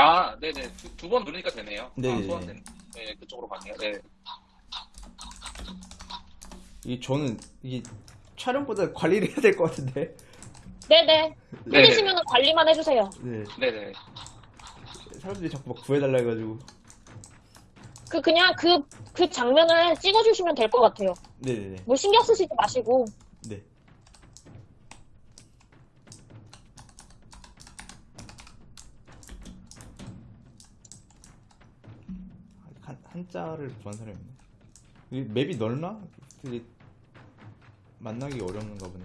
아, 네네. 두 번 누르니까 되네요. 네네. 아, 소환된. 네, 그쪽으로 가네요. 네. 이 저는 이게 촬영보다 관리를 해야 될 것 같은데. 네네. 네. 힘드시면 관리만 해주세요. 네. 네네. 사람들이 자꾸 막 구해달라 해가지고. 그, 그냥 그, 그 장면을 찍어주시면 될 것 같아요. 네네네. 뭐 신경 쓰시지 마시고. 네. 한, 한자를 구한 사람이. 이 맵이 넓나? 만나기 어려운가 보네.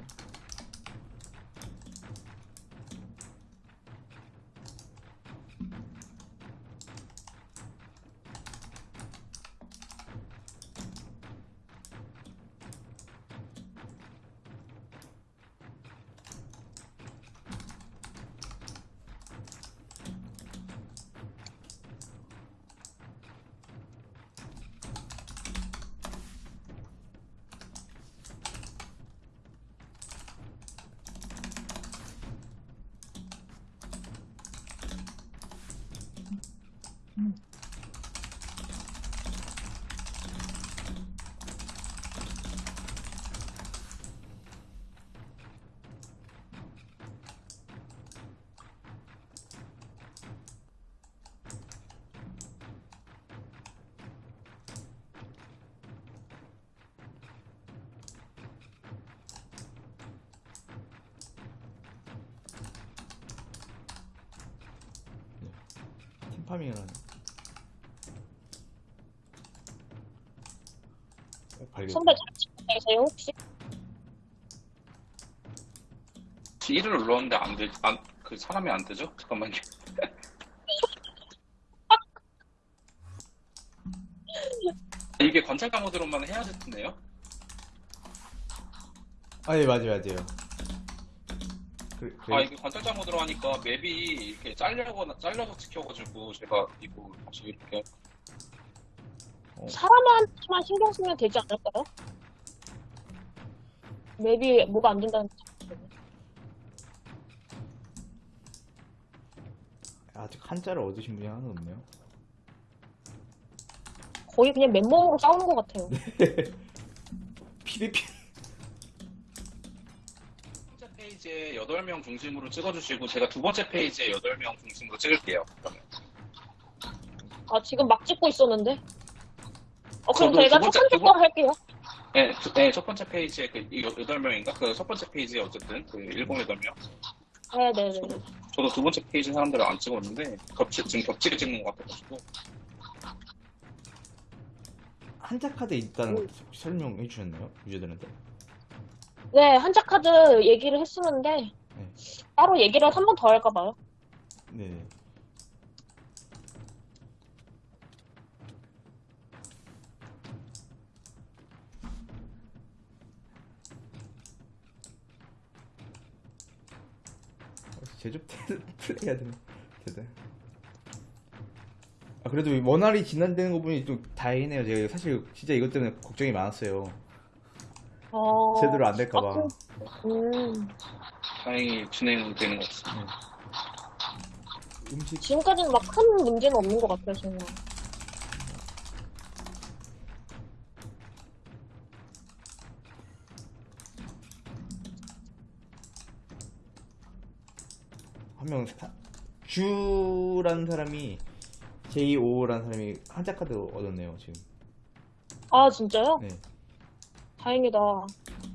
팀파밍을 하네. 어, 발견. 선배 잘 계세요, 혹시? 1을 눌렀는데 안 되, 안, 그 사람이 안 되죠? 잠깐만요. 이게 관찰가 모드로만 해야 됐네요? 아, 예, 맞아요, 맞아요. 그래, 그래. 아, 이게 관찰자 모드로 하니까 맵이 이렇게 잘려거나, 잘려서 찍혀가지고 제가 이거 다시 이렇게. 사람한테만 신경 쓰면 되지 않을까요? 맵이 뭐가 안 된다는 아직 한자를 얻으신 분이 하나도 없네요. 거의 그냥 맨몸으로 싸우는 것 같아요. PVP. 첫 번째 페이지에 8명 중심으로 찍어주시고 제가 두 번째 페이지에 8명 중심으로 찍을게요. 그러면. 아, 지금 막 찍고 있었는데? 어, 그럼 저도 제가 두첫 번째- 번째 두 번- 걸 할게요. 네, 두- 네, 첫 번째 페이지에 그 8명인가? 그 첫 번째 페이지에 어쨌든 그 7, 8명. 네네네. 저도 두 번째 페이지 사람들을 안 찍었는데 겹치, 지금 겹치게 찍는 것 같아가지고 한자 카드 있다는 거 혹시 설명해 주셨나요? 유저들한테? 네, 한자카드 얘기를 했었는데, 네. 따로 얘기를 한 번 더 할까 봐요. 네. 제접 플레이 해야 되나? 되다. 아, 그래도 이 원활히 진행되는 거 보니 좀 다행이네요. 제가 사실 진짜 이것 때문에 걱정이 많았어요. 어... 제대로 안 될까봐. 아, 음, 다행히 진행되는 것 같습니다. 음식 지금까지는 막 큰 문제는 없는 것 같아요, 정말. 한명 주라는 사람이 J5라는 사람이 한자 카드 얻었네요 지금. 아, 진짜요? 네. 다행이다.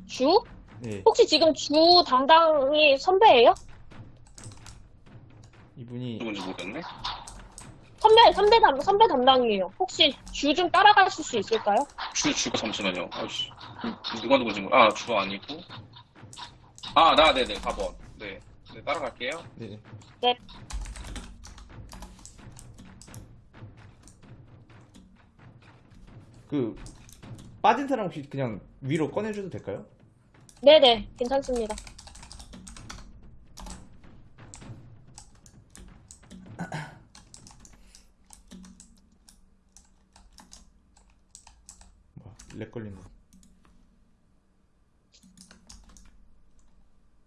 주? 네. 혹시 지금 주 담당이 선배예요? 이분이 누군지 모르겠네. 선배, 선배 담, 선배 담당이에요. 혹시 주 좀 따라가실 수 있을까요? 주, 주가 잠시만요. 아이씨. 누가 누군지 모르, 아, 주 아니고. 아, 나, 네네, 4번. 네. 네, 따라갈게요. 네. 네. 그 빠진 사람 혹시 그냥 위로 꺼내줘도 될까요? 네네, 괜찮습니다. 뭐야 렉 걸린 거.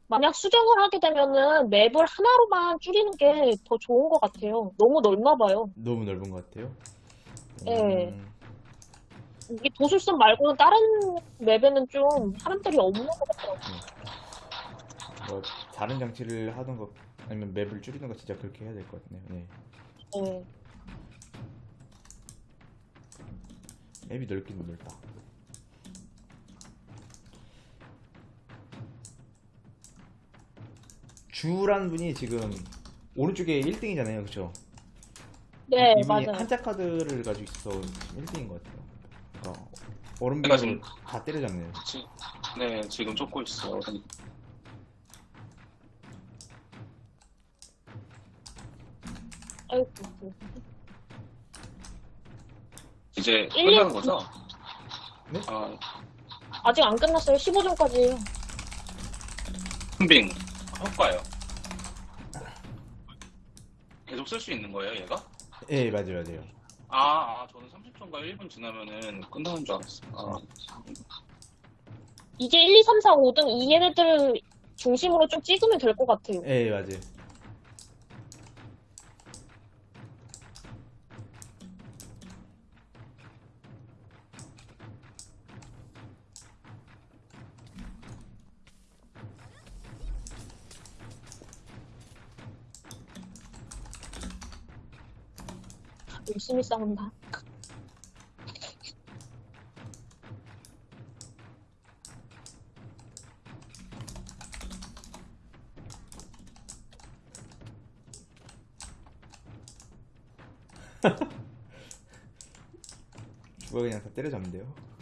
만약 수정을 하게 되면은 맵을 하나로만 줄이는 게 더 좋은 것 같아요. 너무 넓나 봐요. 너무 넓은 것 같아요. 네. 음, 이게 도술선 말고는 다른 맵에는 좀 사람들이 없는 것 같더라고요. 뭐 다른 장치를 하던 거 아니면 맵을 줄이는 거 진짜 그렇게 해야 될 것 같네요. 네. 네. 맵이 넓긴 넓다. 주라는 분이 지금 오른쪽에 1등이잖아요, 그렇죠? 네, 이분이 맞아요. 한자 카드를 가지고 있어서 1등인 것 같아요. 그러니까 얼음 내가 비를 지금- 다 때려잡네요. 지, 네, 지금 쫓고 있어. 아이고. 이제 일, 끝나는 일. 거죠? 네? 아, 아직 안 끝났어요. 15점까지예요. 흠빙. 효과요. 계속 쓸 수 있는 거예요, 얘가? 예, 맞아요, 맞아요. 아, 아, 저는 30 초인가 1분 지나면은 끝나는 줄 알았어. 아, 이제 1, 2, 3, 4, 5등 이 얘네들 중심으로 좀 찍으면 될 것 같아요. 예, 맞아요. 열심히 싸운다. 주가 그냥 다 때려잡으면 돼요.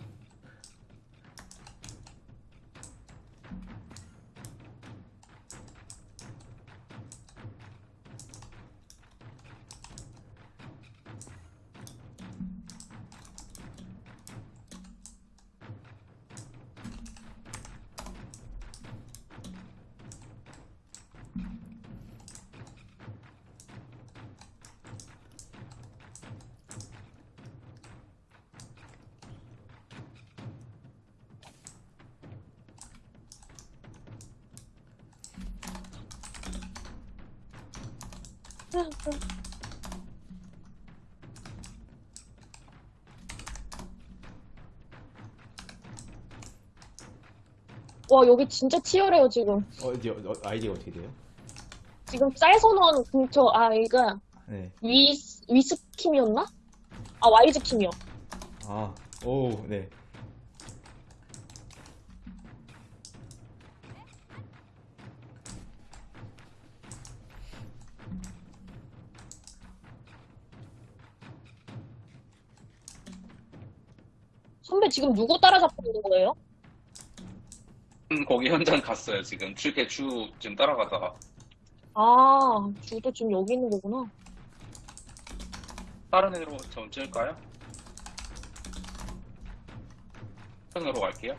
와, 여기 진짜 치열해요, 지금. 어, 이제 어, 아이디가 어떻게 돼요? 지금 쌀선원 근처 아이가 네. 위, 위스킴이었나? 아, 와이즈킴이요. 아, 오, 네. 지금 누구 따라잡고 있는 거예요? 음, 거기 현장 갔어요, 지금. 주, 개추 지금 따라가다가. 아, 주도 지금 여기 있는 거구나. 다른 애로 전 찔까요? 편으로 갈게요.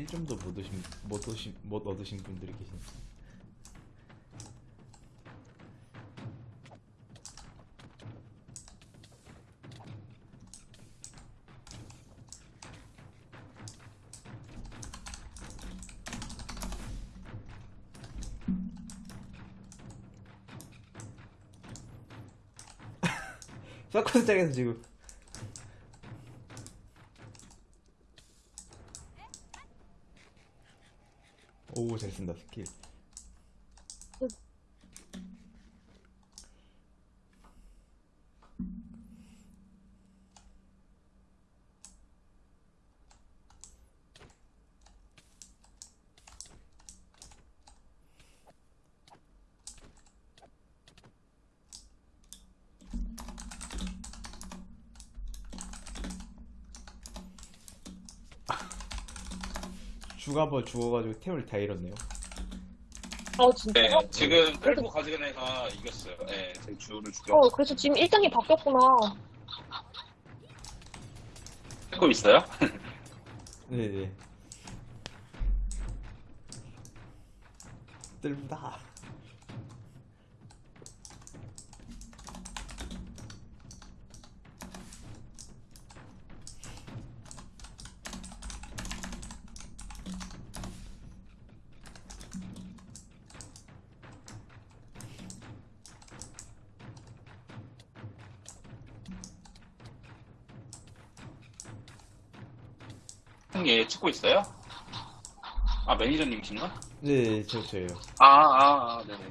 일점도못 얻으신, 못 얻으신, 못 얻으신 분들이 계시네. 서커스장에서 지금 오 잘 쓴다 스킬 주가 한번 죽어가지고 템을 다 잃었네요 아, 네, 진짜요? 지금 끌고 가지는 애가 이겼어요. 네, 제 주를 죽여. 어, 그래서 지금 1등이 바뀌었구나. 찍고 있어요? 네네. 뜰다. 형님 찍고 있어요? 아 매니저님이신가? 네, 저 저예요. 아, 아, 아, 네네.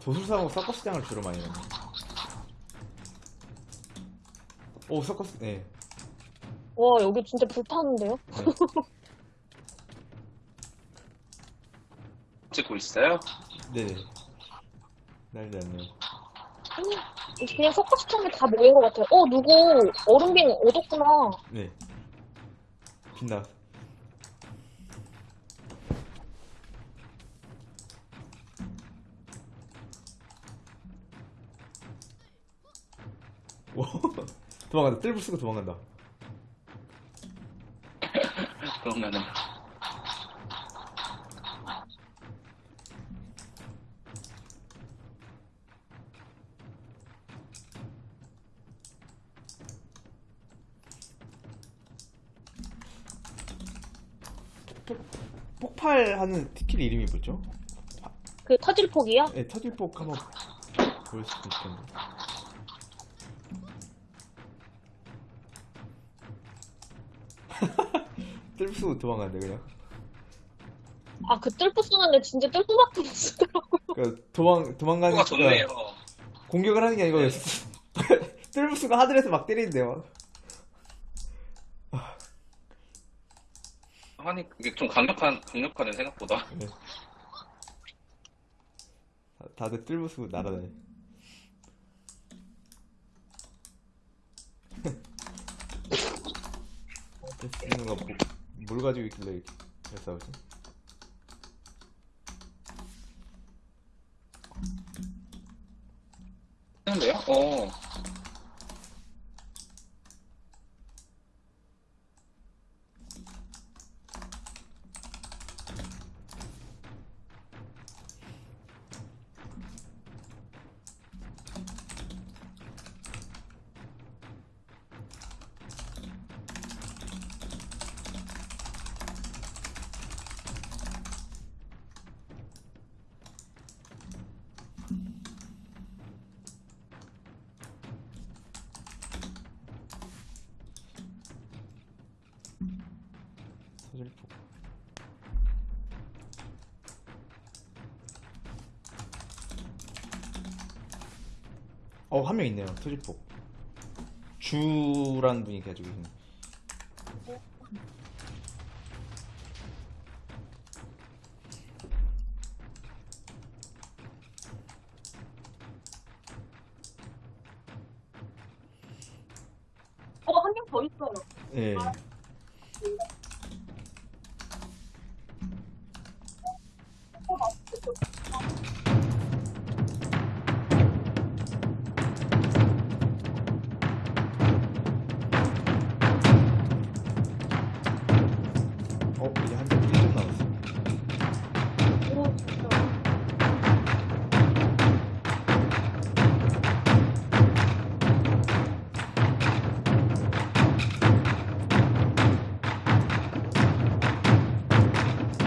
도술사하고 서커스장을 주로 많이 해요. 오, 서커스, 네. 와, 여기 진짜 불타는데요? 찍고 있어요? 네네. 난리 났네요. 그냥 서커스장에 다 모인 것 같아요. 어, 누구 얼음빙 얻었구나. 네. 빛나. 오, 도망간다. 뜰부 쓰고 도망간다. 그러면은 하는 티킬 이름이 뭐죠? 그 터질폭이요? 네, 터질폭 한번 볼 수도 있겠네. 뜰부 쓰고 도망간다, 그냥. 아, 그 뜰프 쓰는데 진짜 뜰프밖에 못 쓰더라고요. 그러니까 도망, 도망가는 좋네요. 공격을 하는 게 아니고 뜰부스가 하늘에서 막 때리는데요. 아니 그게 좀 강력한 강력하네 생각보다. 네. 다- 다들 뜰부스 날아다니. 쓰는 거뭘 가지고 있길래 이렇게 잘 싸우지? 하는데요? 어. 어, 한 명 있네요. 서질폭. 주라는 분이 가지고 계신. 어, 한 명 더 있어요. 예. 어, 이제 한점 1점 남았어. 오, 진짜.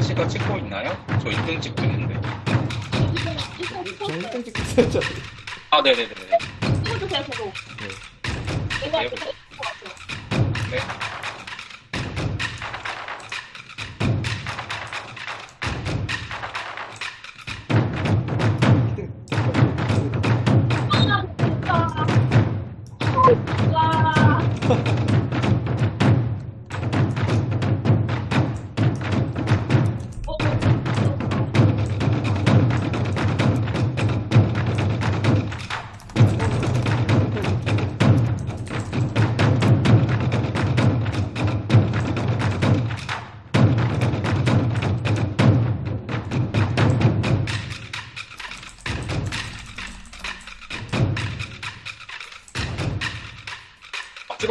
시가 찍고 있나요? 저 2등 찍고 있는데. 저 1등 찍겠어요, 저. 아, 아 네네네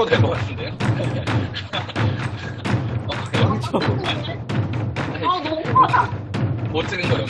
찍어도 될 것 같은데요? 어, 그래요? 아, 너무. 못 찍은 거예요.